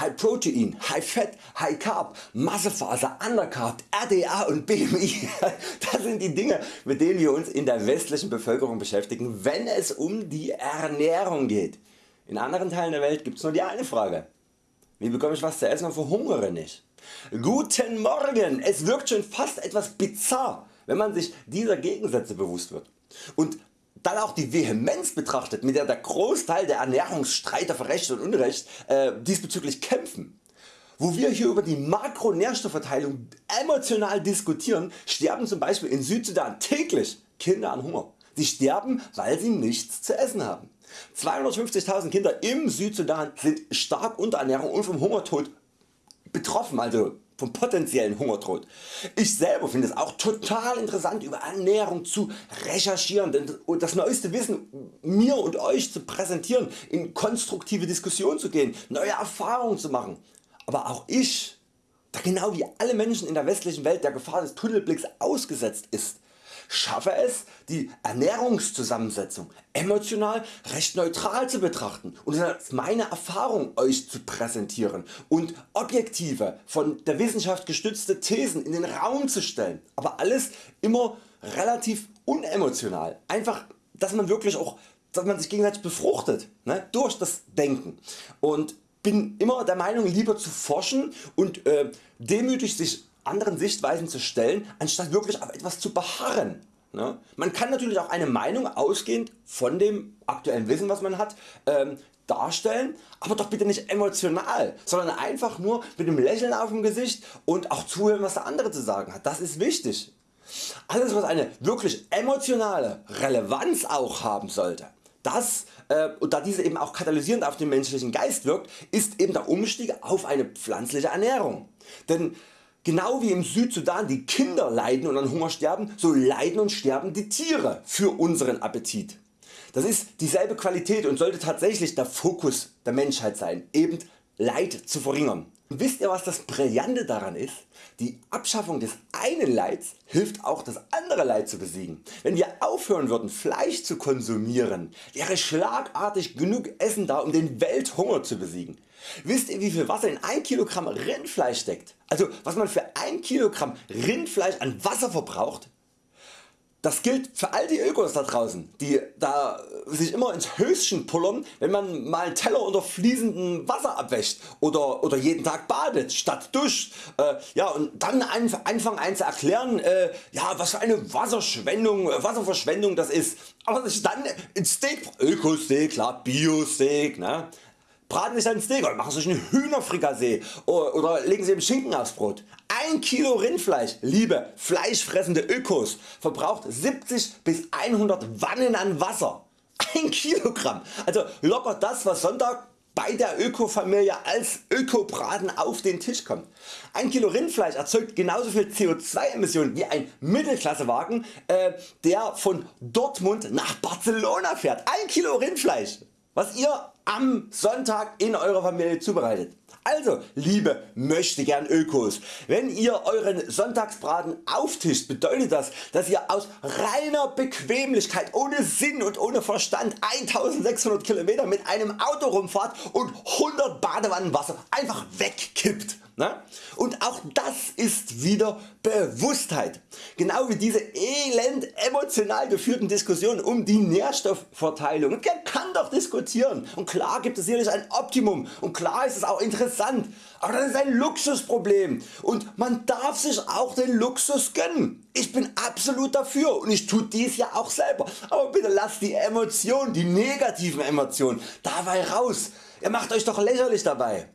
High Protein, High Fat, High Carb, Massephase, Undercarb, RDA und BMI. Das sind die Dinge mit denen wir uns in der westlichen Bevölkerung beschäftigen wenn es um die Ernährung geht. In anderen Teilen der Welt gibt's nur die eine Frage. Wie bekomme ich was zu essen und verhungere nicht? Guten Morgen! Es wirkt schon fast etwas bizarr wenn man sich dieser Gegensätze bewusst wird und dann auch die Vehemenz betrachtet mit der der Großteil der Ernährungsstreiter für Recht und Unrecht äh, diesbezüglich kämpfen. Wo wir hier über die Makronährstoffverteilung emotional diskutieren, sterben zum Beispiel in Südsudan täglich Kinder an Hunger. Sie sterben weil sie nichts zu essen haben. 250.000 Kinder im Südsudan sind stark unter Ernährung und vom Hungertod betroffen, also vom potenziellen Hungertod. Ich selber finde es auch total interessant über Ernährung zu recherchieren und das neueste Wissen mir und Euch zu präsentieren, in konstruktive Diskussionen zu gehen, neue Erfahrungen zu machen. Aber auch ich, da genau wie alle Menschen in der westlichen Welt der Gefahr des Tunnelblicks ausgesetzt ist, schaffe es die Ernährungszusammensetzung emotional recht neutral zu betrachten und als meine Erfahrung Euch zu präsentieren und objektive von der Wissenschaft gestützte Thesen in den Raum zu stellen, aber alles immer relativ unemotional, einfach dass man wirklich auch dass man sich gegenseitig befruchtet ne, durch das Denken. Und bin immer der Meinung lieber zu forschen und äh, demütig sich anderen Sichtweisen zu stellen, anstatt wirklich auf etwas zu beharren. Ne? Man kann natürlich auch eine Meinung ausgehend von dem aktuellen Wissen was man hat ähm, darstellen, aber doch bitte nicht emotional, sondern einfach nur mit dem Lächeln auf dem Gesicht und auch zuhören was der andere zu sagen hat. Das ist wichtig. Alles was eine wirklich emotionale Relevanz auch haben sollte, das, äh, und da diese eben auch katalysierend auf den menschlichen Geist wirkt, ist eben der Umstieg auf eine pflanzliche Ernährung. Denn Genau wie im Südsudan die Kinder leiden und an Hunger sterben, so leiden und sterben die Tiere für unseren Appetit. Das ist dieselbe Qualität und sollte tatsächlich der Fokus der Menschheit sein, eben Leid zu verringern. Und wisst ihr was das Brillante daran ist? Die Abschaffung des einen Leids hilft auch das andere Leid zu besiegen. Wenn wir aufhören würden Fleisch zu konsumieren, wäre schlagartig genug Essen da um den Welthunger zu besiegen. Wisst ihr wie viel Wasser in 1 Kilogramm Rindfleisch steckt? Also was man für 1 Kilogramm Rindfleisch an Wasser verbraucht? Das gilt für all die Ökos da draußen, die da sich immer ins Höschen pullern, wenn man mal einen Teller unter fließendem Wasser abwäscht oder, oder jeden Tag badet statt duscht äh, ja, und dann anfangen einen zu erklären, äh, ja, was für eine Wasserschwendung, Wasserverschwendung das ist, aber sich dann ein Steak, Ökosteak, klar, Bio-Steak, ne? Braten sich ein Steak oder machen sich ein Hühnerfrikassee oder legen sie im Schinken aufs Brot. 1 Kilo Rindfleisch, liebe fleischfressende Ökos, verbraucht 70 bis 100 Wannen an Wasser. 1 Kilogramm, also locker das was Sonntag bei der Öko-Familie als Ökobraten auf den Tisch kommt. 1 Kilo Rindfleisch erzeugt genauso viel CO2 Emissionen wie ein Mittelklassewagen äh, der von Dortmund nach Barcelona fährt. 1 Kilo Rindfleisch was ihr am Sonntag in eurer Familie zubereitet. Also liebe möchtegern Ökos, wenn ihr euren Sonntagsbraten auftischt bedeutet das dass ihr aus reiner Bequemlichkeit ohne Sinn und ohne Verstand 1600 km mit einem Auto rumfahrt und 100 Badewannen Wasser einfach wegkippt. Und auch das ist wieder Bewusstheit. Genau wie diese elend emotional geführten Diskussionen um die Nährstoffverteilung. Man kann doch diskutieren und klar gibt es sicherlich ein Optimum und klar ist es auch interessant, aber das ist ein Luxusproblem und man darf sich auch den Luxus gönnen. Ich bin absolut dafür und ich tue dies ja auch selber, aber bitte lasst die Emotionen, die negativen Emotionen dabei raus. Ihr macht Euch doch lächerlich dabei.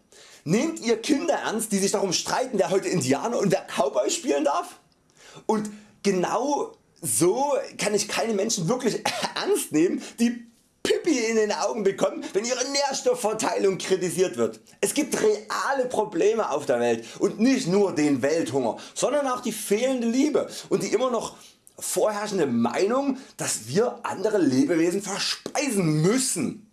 Nehmt ihr Kinder ernst die sich darum streiten wer heute Indianer und wer Cowboy spielen darf? Und genau so kann ich keine Menschen wirklich ernst nehmen die Pipi in den Augen bekommen wenn ihre Nährstoffverteilung kritisiert wird. Es gibt reale Probleme auf der Welt und nicht nur den Welthunger, sondern auch die fehlende Liebe und die immer noch vorherrschende Meinung dass wir andere Lebewesen verspeisen müssen.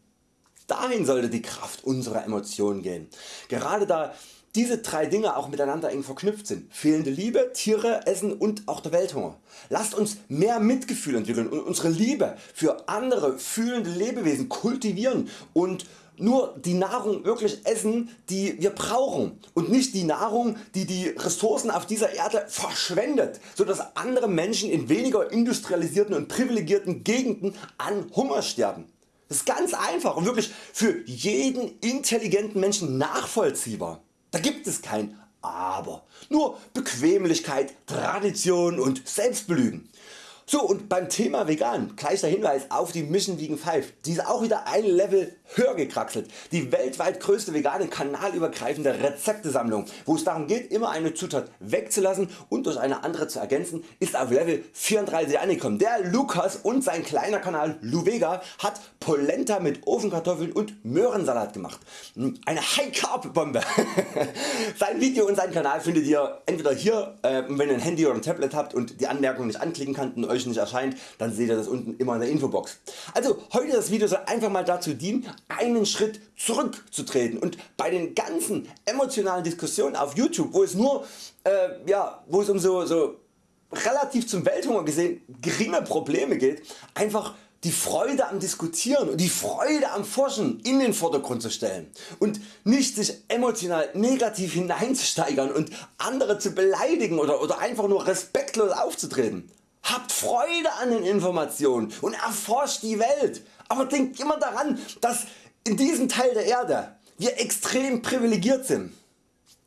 Dahin sollte die Kraft unserer Emotionen gehen. Gerade da diese drei Dinge auch miteinander eng verknüpft sind. Fehlende Liebe, Tiere, Essen und auch der Welthunger. Lasst uns mehr Mitgefühl entwickeln und unsere Liebe für andere fühlende Lebewesen kultivieren und nur die Nahrung wirklich essen die wir brauchen und nicht die Nahrung die die Ressourcen auf dieser Erde verschwendet, so dass andere Menschen in weniger industrialisierten und privilegierten Gegenden an Hunger sterben. Das ist ganz einfach und wirklich für jeden intelligenten Menschen nachvollziehbar. Da gibt es kein Aber, nur Bequemlichkeit, Tradition und Selbstbelügen. So und beim Thema vegan gleich der Hinweis auf die Mission Vegan 5, die ist auch wieder ein Level höher gekraxelt. Die weltweit größte vegane kanalübergreifende Rezeptesammlung wo es darum geht immer eine Zutat wegzulassen und durch eine andere zu ergänzen ist auf Level 34 angekommen. Der Lukas und sein kleiner Kanal Luvega hat Polenta mit Ofenkartoffeln und Möhrensalat gemacht. Eine High Carb Bombe. sein Video und sein Kanal findet ihr entweder hier äh, wenn ihr ein Handy oder ein Tablet habt und die Anmerkungen nicht anklicken könnt und euch nicht erscheint, dann seht ihr das unten immer in der Infobox. Also heute das Video soll einfach mal dazu dienen einen Schritt zurückzutreten und bei den ganzen emotionalen Diskussionen auf YouTube wo es nur äh, ja, wo es um so, so relativ zum Welthunger gesehen geringe Probleme geht, einfach die Freude am Diskutieren und die Freude am Forschen in den Vordergrund zu stellen und nicht sich emotional negativ hineinzusteigern und andere zu beleidigen oder, oder einfach nur respektlos aufzutreten. Habt Freude an den Informationen und erforscht die Welt, aber denkt immer daran, dass in diesem Teil der Erde wir extrem privilegiert sind.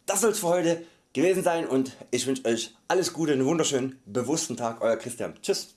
Das soll es für heute gewesen sein und ich wünsche Euch alles Gute, einen wunderschönen bewussten Tag, Euer Christian. Tschüss.